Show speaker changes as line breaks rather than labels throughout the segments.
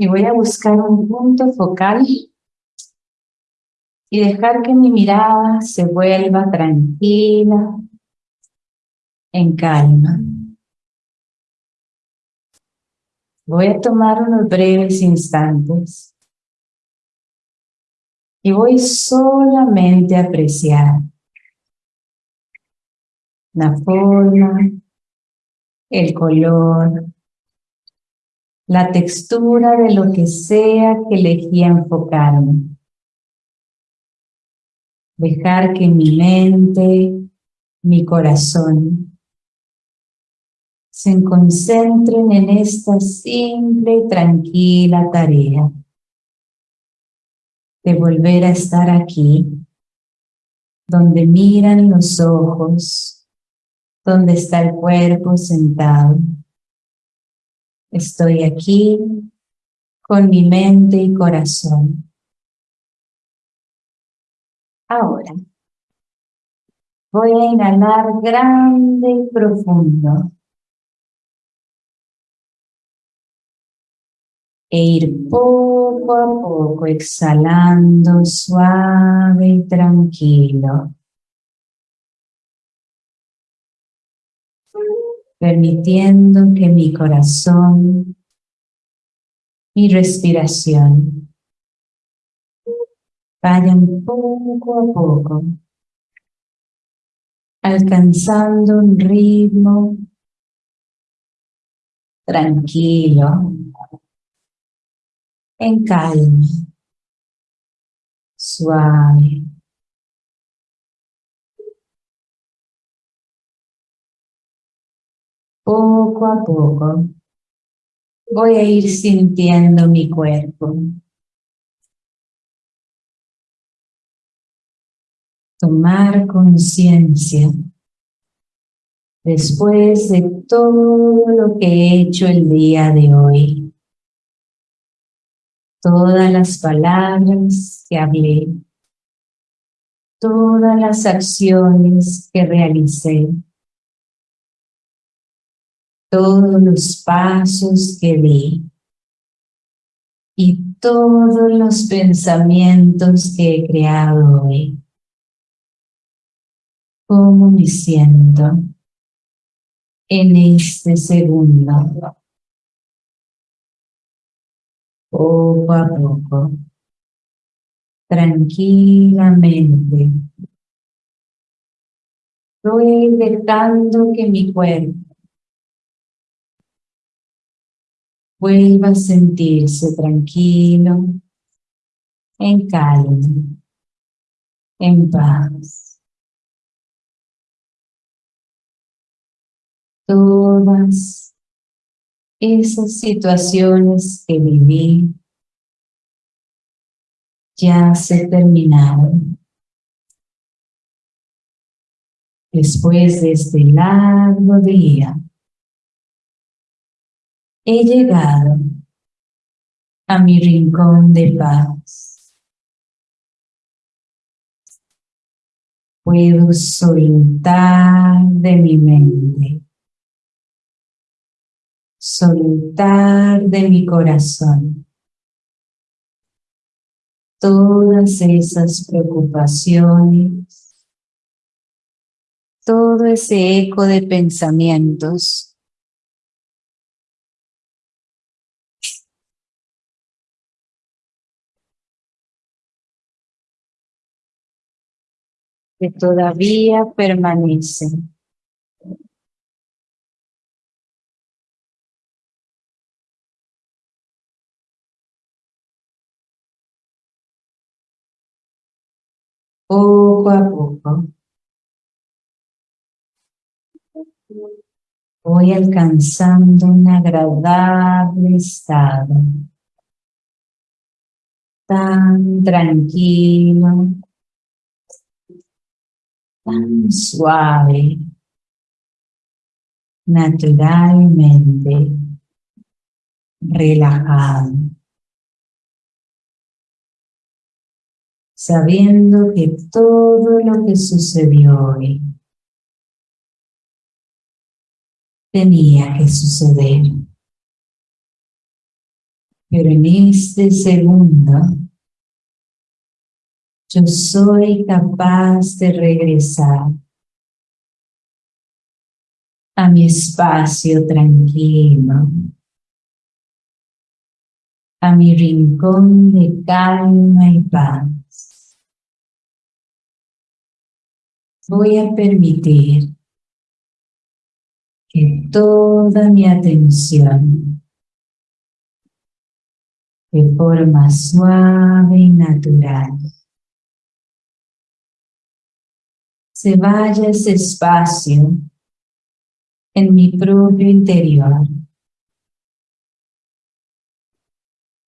Y voy a buscar un punto focal y dejar que mi mirada se vuelva tranquila, en calma. Voy a tomar unos breves instantes y voy solamente a apreciar la forma, el color, la textura de lo que sea que elegí enfocarme. Dejar que mi mente, mi corazón, se concentren en esta simple y tranquila tarea de volver a estar aquí, donde miran los ojos, donde está el cuerpo sentado. Estoy aquí con mi mente y corazón. Ahora, voy a inhalar grande y profundo. e ir poco a poco exhalando suave y tranquilo. Permitiendo que mi corazón, mi respiración vayan poco a poco alcanzando un ritmo tranquilo, en calma, suave. Poco a poco voy a ir sintiendo mi cuerpo. Tomar conciencia después de todo lo que he hecho el día de hoy todas las palabras que hablé, todas las acciones que realicé, todos los pasos que di y todos los pensamientos que he creado hoy. ¿Cómo me siento en este segundo? poco a poco, tranquilamente. Voy dejando que mi cuerpo vuelva a sentirse tranquilo, en calma, en paz. Todas esas situaciones que viví ya se terminaron. Después de este largo día, he llegado a mi rincón de paz. Puedo soltar de mi mente soltar de mi corazón todas esas preocupaciones, todo ese eco de pensamientos que todavía permanecen. poco a poco voy alcanzando un agradable estado tan tranquilo suave naturalmente relajado sabiendo que todo lo que sucedió hoy tenía que suceder. Pero en este segundo, yo soy capaz de regresar a mi espacio tranquilo, a mi rincón de calma y paz. Voy a permitir que toda mi atención de forma suave y natural se vaya ese espacio en mi propio interior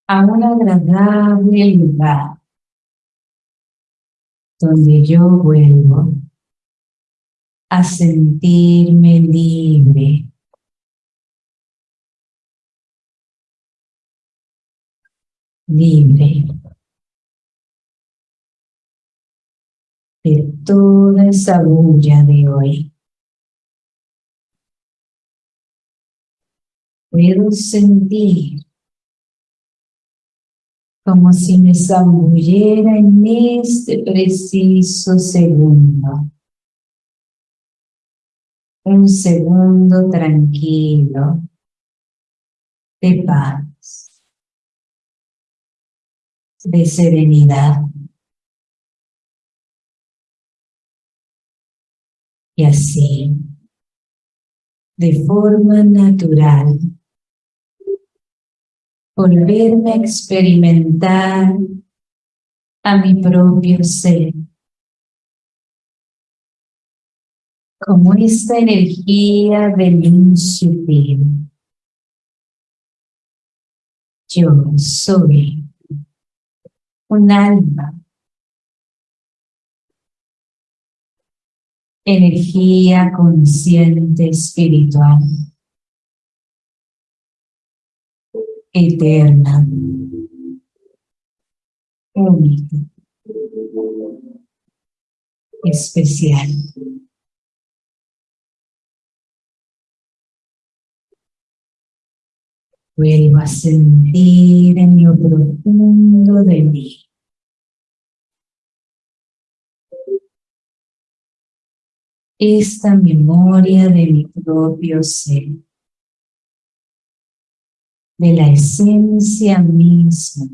a un agradable lugar donde yo vuelvo a sentirme libre. Libre de toda esa bulla de hoy. Puedo sentir como si me zambullera en este preciso segundo. Un segundo tranquilo, de paz, de serenidad. Y así, de forma natural, volverme a experimentar a mi propio ser. Como esta energía de luz. Yo soy un alma. Energía consciente espiritual. eterna, única, especial. Vuelvo a sentir en lo profundo de mí. Esta memoria de mi propio ser de la esencia misma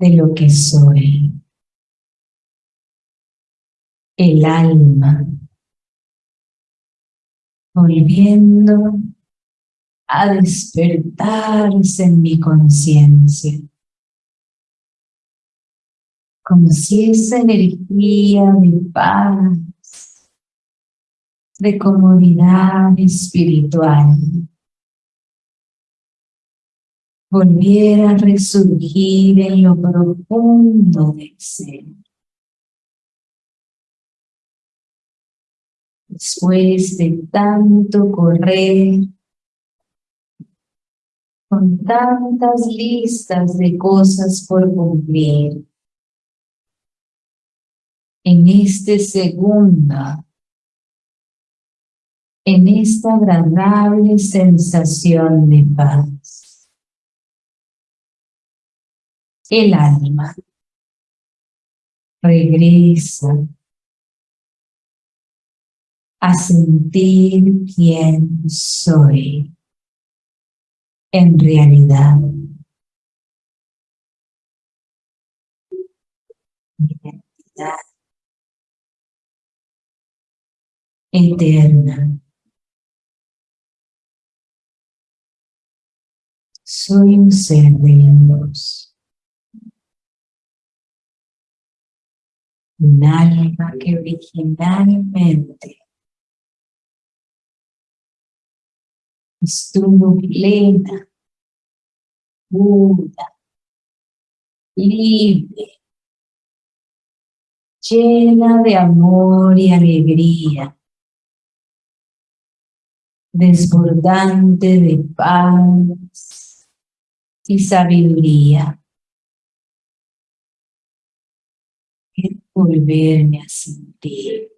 de lo que soy. El alma volviendo a despertarse en mi conciencia. Como si esa energía de paz, de comodidad espiritual, volviera a resurgir en lo profundo del ser. Después de tanto correr, con tantas listas de cosas por cumplir, en este segundo, en esta agradable sensación de paz. el alma regresa a sentir quién soy en realidad. Eterna. Soy un ser de luz. un alma que originalmente estuvo plena, pura, libre, llena de amor y alegría, desbordante de paz y sabiduría. volverme a sentir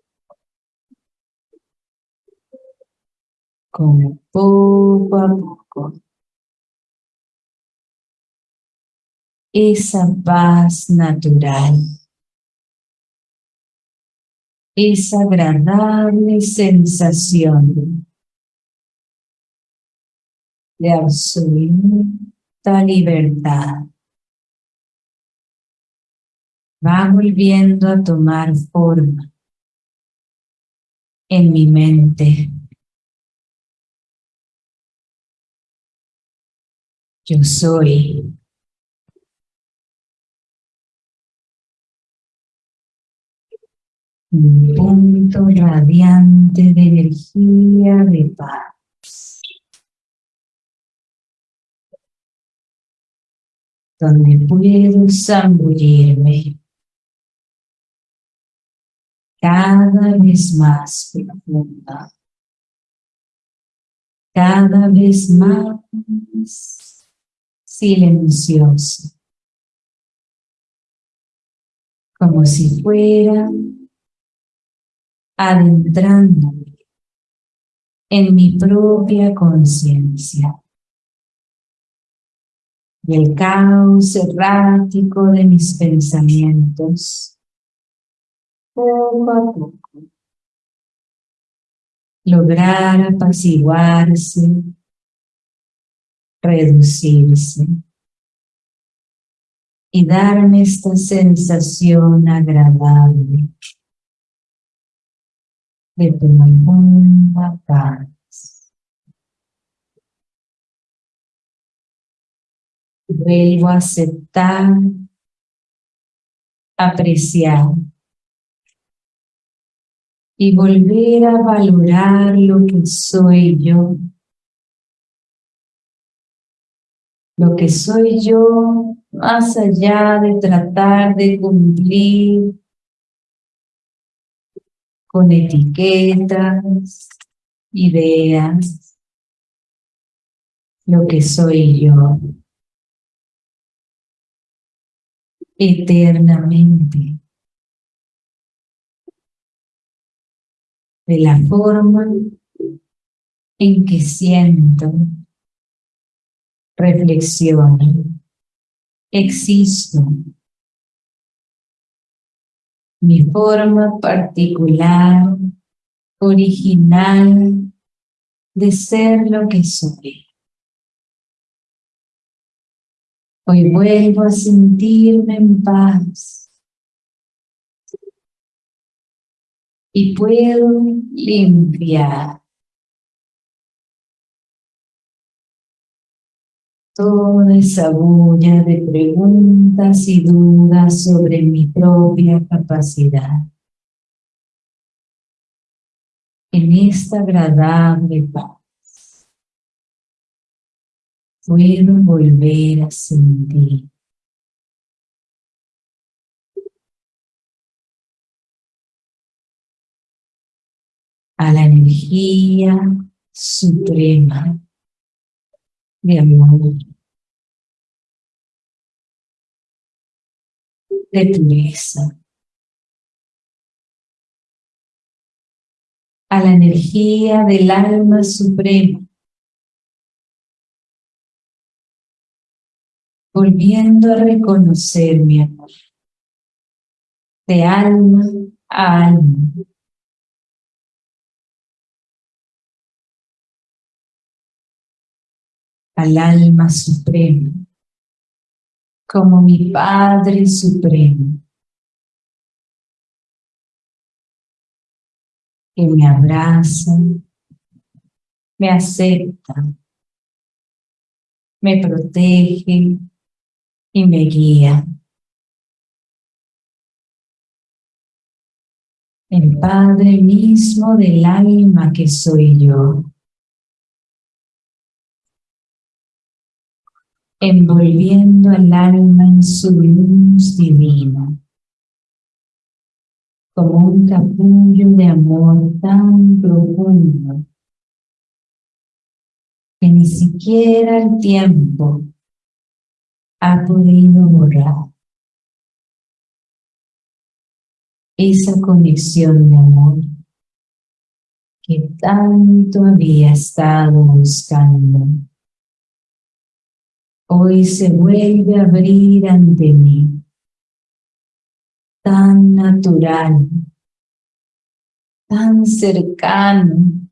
como poco a poco esa paz natural, esa agradable sensación de absoluta libertad. Va volviendo a tomar forma en mi mente. Yo soy un punto radiante de energía de paz. Donde puedo zambullirme cada vez más profunda, cada vez más silencioso, como si fuera adentrándome en mi propia conciencia. Y el caos errático de mis pensamientos, poco a poco, lograr apaciguarse, reducirse y darme esta sensación agradable de profunda paz. Vuelvo a aceptar, apreciar y volver a valorar lo que soy yo. Lo que soy yo más allá de tratar de cumplir con etiquetas, ideas, lo que soy yo. Eternamente. De la forma en que siento, reflexiono, existo mi forma particular, original de ser lo que soy. Hoy vuelvo a sentirme en paz y puedo limpiar toda esa bulla de preguntas y dudas sobre mi propia capacidad. En esta agradable paz, puedo volver a sentir. A la energía suprema de amor, de pureza, a la energía del alma suprema, volviendo a reconocer mi amor, de alma a alma. al alma suprema, como mi Padre Supremo, que me abraza, me acepta, me protege y me guía. El Padre mismo del alma que soy yo. envolviendo al alma en su luz divina, como un capullo de amor tan profundo que ni siquiera el tiempo ha podido borrar. Esa conexión de amor que tanto había estado buscando hoy se vuelve a abrir ante mí, tan natural, tan cercano,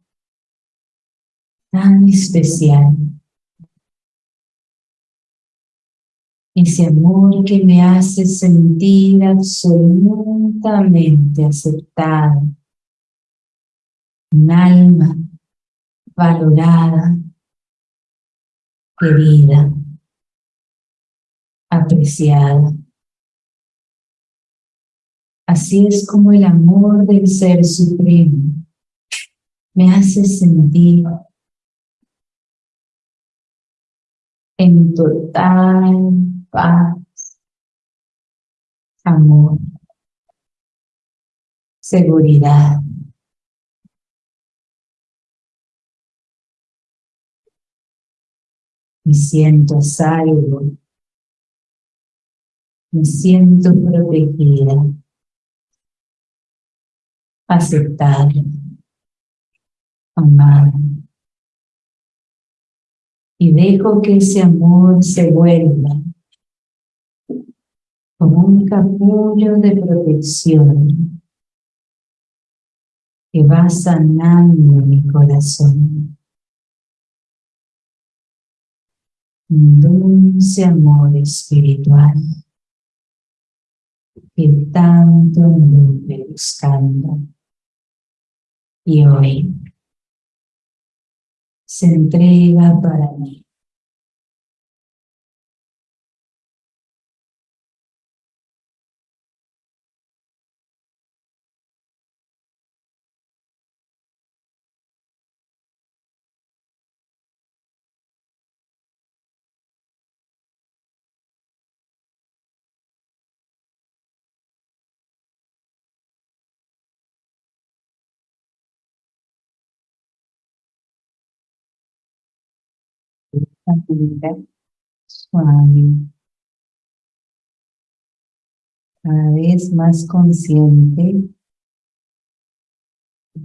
tan especial. Ese amor que me hace sentir absolutamente aceptada, un alma valorada, querida, apreciada. Así es como el amor del Ser Supremo me hace sentir en total paz, amor, seguridad. Me siento salvo, me siento protegida, aceptada, amada. Y dejo que ese amor se vuelva como un capullo de protección que va sanando mi corazón. Un dulce amor espiritual que tanto anduve buscando. Y hoy se entrega para mí. Suave, cada vez más consciente,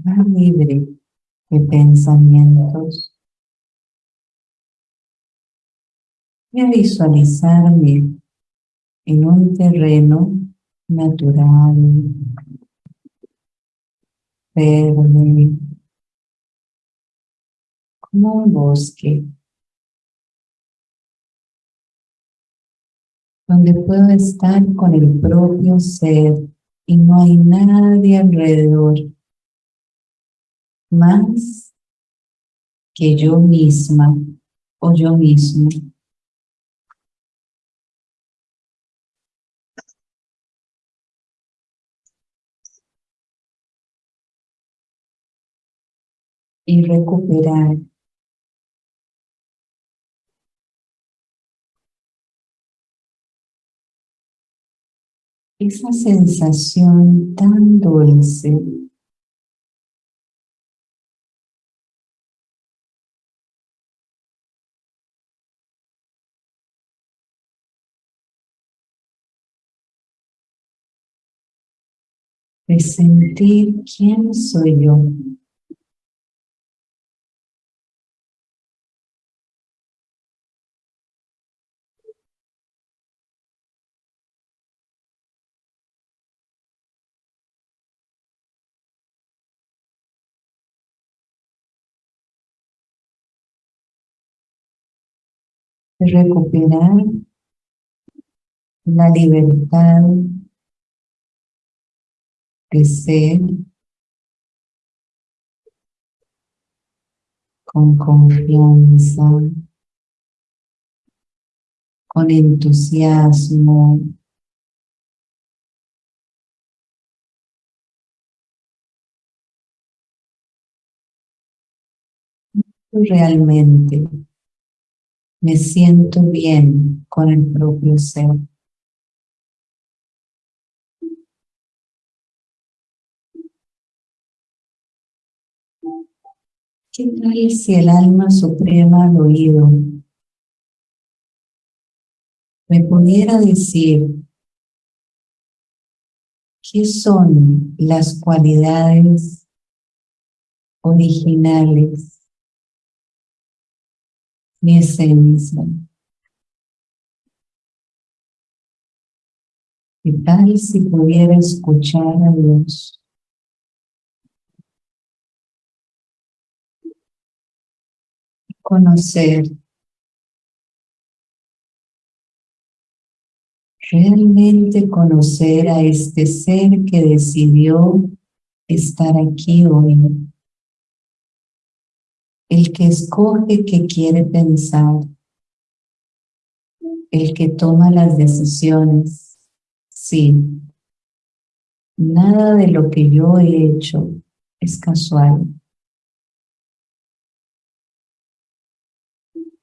más libre de pensamientos. Voy a visualizarme en un terreno natural, verde, como un bosque. Donde puedo estar con el propio ser y no hay nadie alrededor más que yo misma o yo mismo. Y recuperar esa sensación tan dulce de sentir quién soy yo. Recuperar la libertad de ser con confianza, con entusiasmo, realmente me siento bien con el propio ser. ¿Qué tal si el alma suprema al oído me pudiera decir qué son las cualidades originales mi esencia. ¿Qué tal si pudiera escuchar a Dios? Conocer realmente conocer a este ser que decidió estar aquí hoy. El que escoge que quiere pensar. El que toma las decisiones. Sí. Nada de lo que yo he hecho es casual.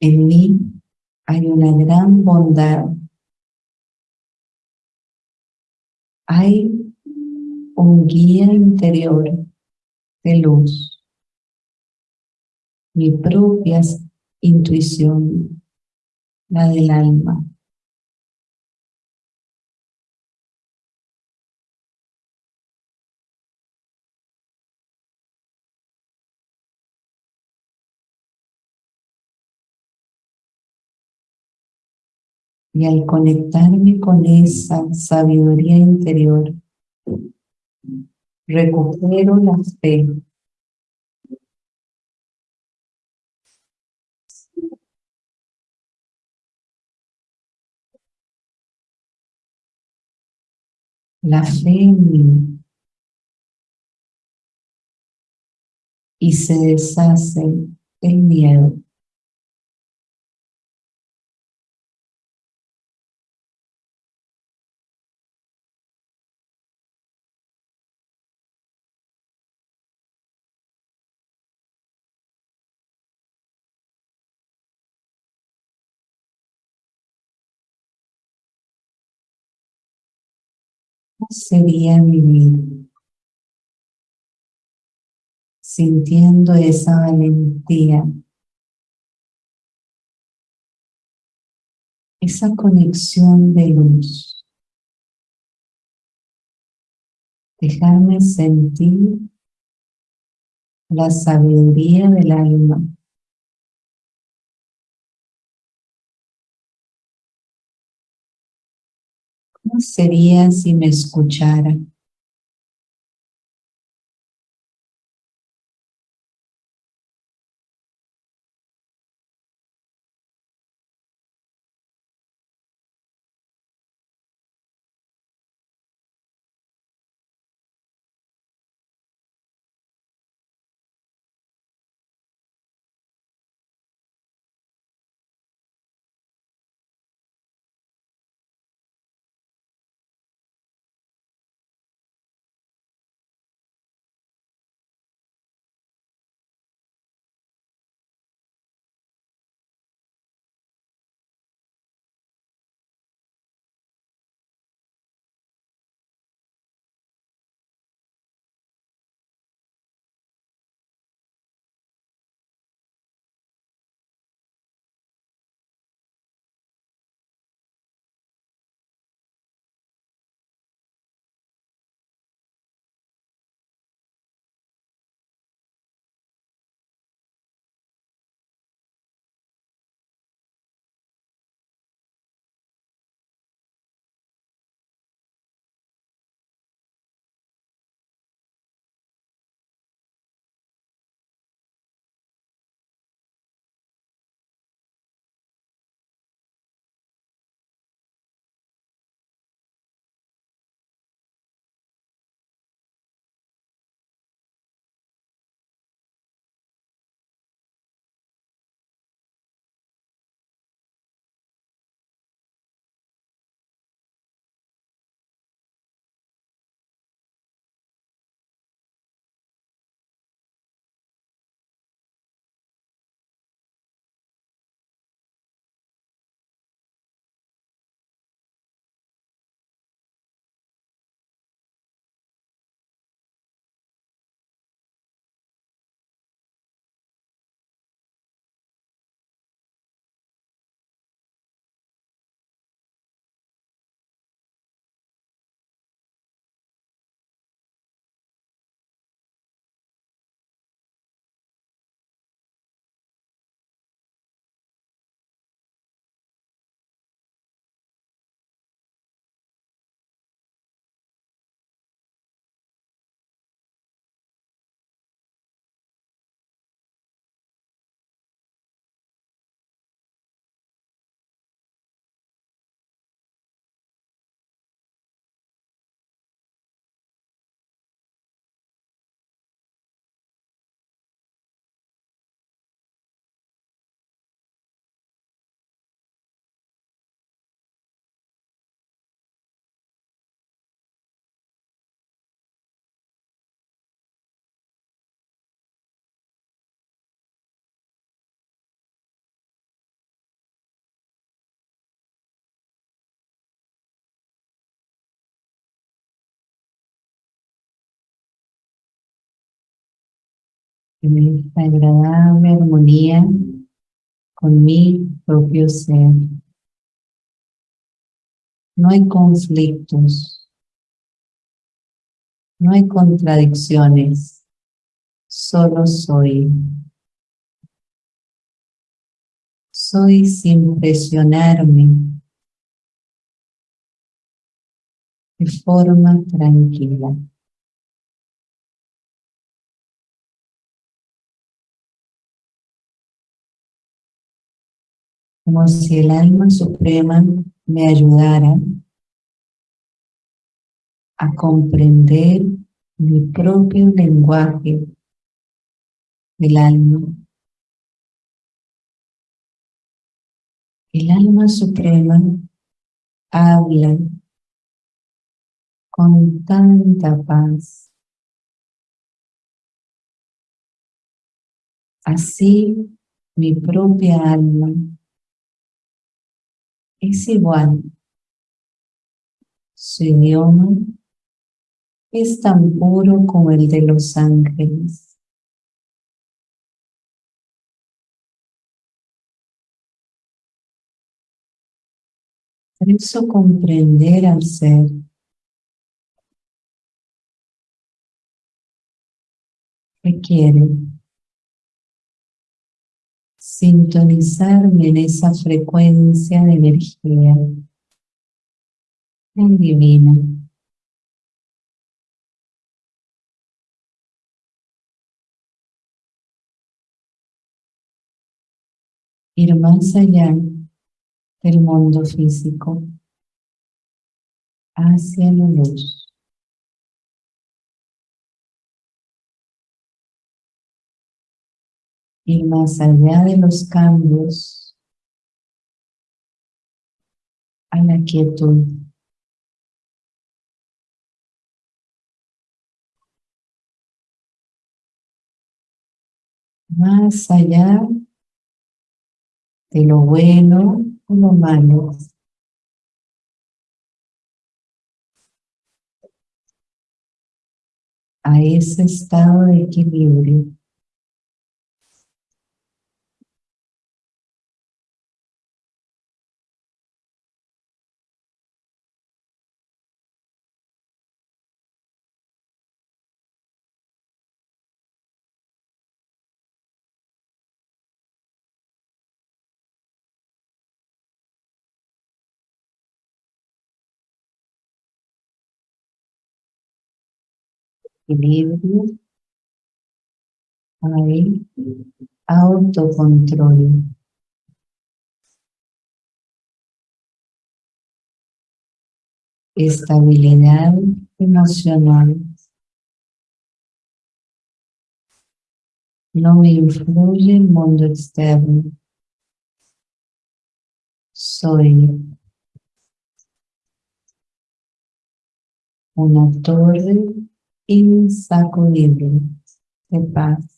En mí hay una gran bondad hay un guía interior de luz, mi propia intuición, la del alma. Y al conectarme con esa sabiduría interior, recupero la fe. La fe. Y se deshace el miedo. Sería mi vida? Sintiendo esa valentía, esa conexión de luz. Dejarme sentir la sabiduría del alma ¿Cómo sería si me escuchara? En esta agradable armonía con mi propio ser. No hay conflictos, no hay contradicciones, solo soy. Soy sin presionarme, de forma tranquila. Como si el alma suprema me ayudara a comprender mi propio lenguaje del alma. El alma suprema habla con tanta paz. Así mi propia alma es igual. Su idioma es tan puro como el de los ángeles. Por eso comprender al ser requiere sintonizarme en esa frecuencia de energía divina. Ir más allá del mundo físico hacia la luz. Y más allá de los cambios a la quietud. Más allá de lo bueno o lo malo. A ese estado de equilibrio. Equilibrio, hay autocontrol. Estabilidad emocional. No me influye el mundo externo. Soy una torre insacudible de paz.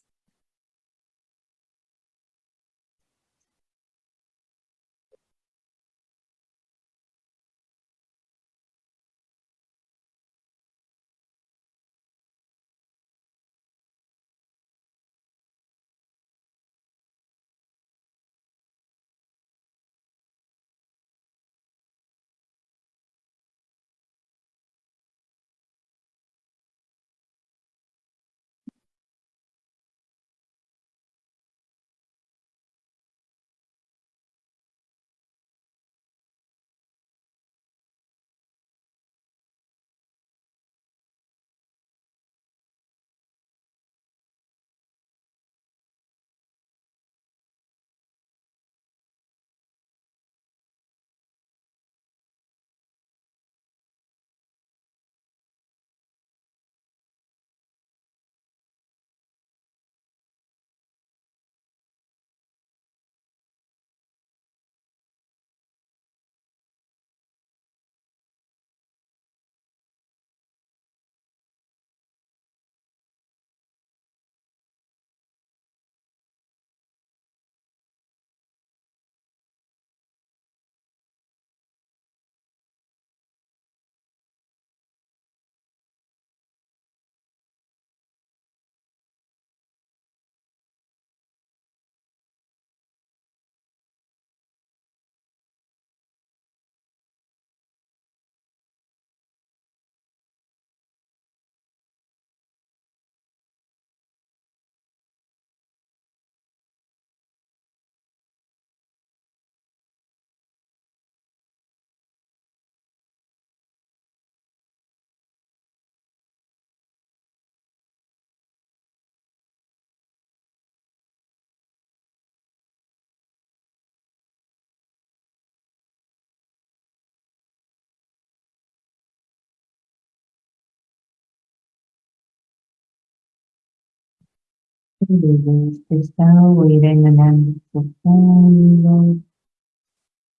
Desde este estado voy a ir inhalando profundo,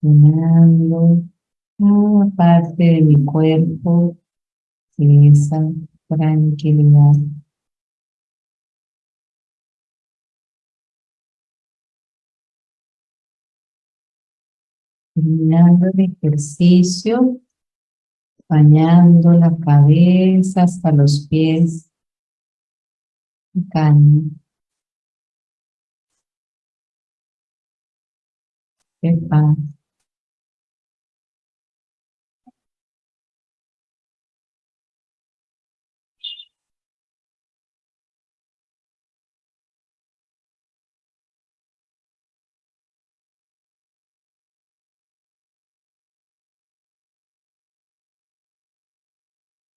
llenando cada parte de mi cuerpo esa tranquilidad. Terminando el ejercicio, bañando la cabeza hasta los pies. Calma. De paz.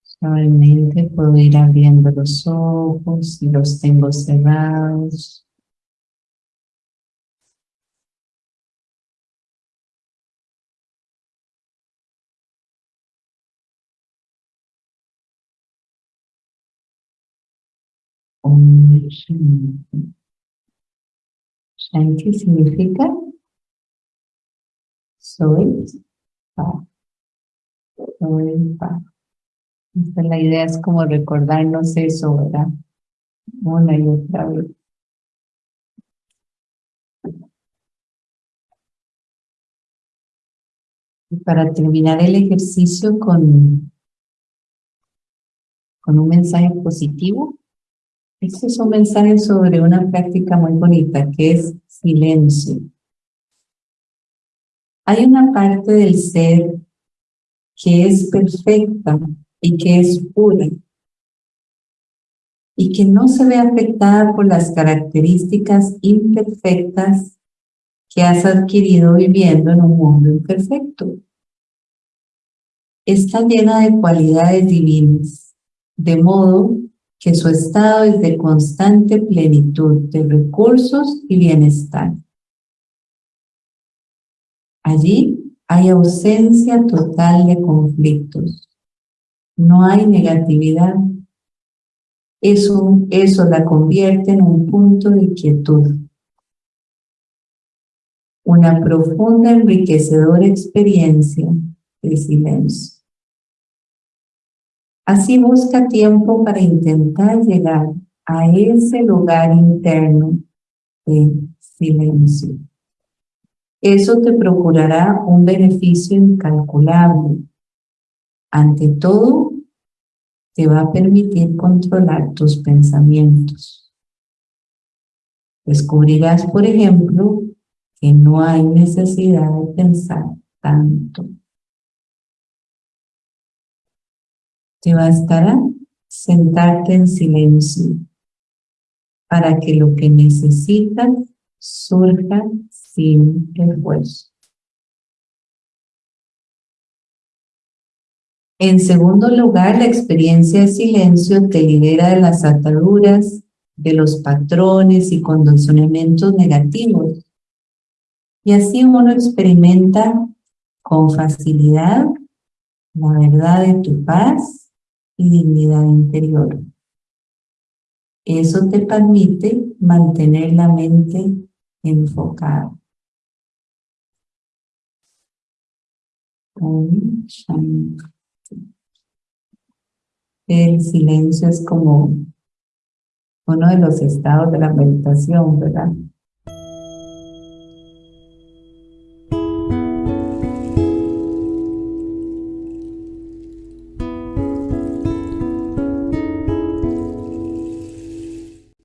Suavemente puedo ir abriendo los ojos si los tengo cerrados. Shanti significa soy paz. Soy paz la idea es como recordarnos eso, ¿verdad? Una y otra vez. Y para terminar el ejercicio con, con un mensaje positivo, este es un mensaje sobre una práctica muy bonita que es silencio. Hay una parte del ser que es perfecta, y que es pura y que no se ve afectada por las características imperfectas que has adquirido viviendo en un mundo imperfecto. Está llena de cualidades divinas, de modo que su estado es de constante plenitud de recursos y bienestar. Allí hay ausencia total de conflictos, no hay negatividad. Eso, eso la convierte en un punto de quietud. Una profunda, enriquecedora experiencia de silencio. Así busca tiempo para intentar llegar a ese lugar interno de silencio. Eso te procurará un beneficio incalculable ante todo, te va a permitir controlar tus pensamientos. Descubrirás, por ejemplo, que no hay necesidad de pensar tanto. Te bastará sentarte en silencio para que lo que necesitas surja sin esfuerzo. En segundo lugar, la experiencia de silencio te libera de las ataduras, de los patrones y condicionamientos negativos. Y así uno experimenta con facilidad la verdad de tu paz y dignidad interior. Eso te permite mantener la mente enfocada. El silencio es como uno de los estados de la meditación, ¿verdad?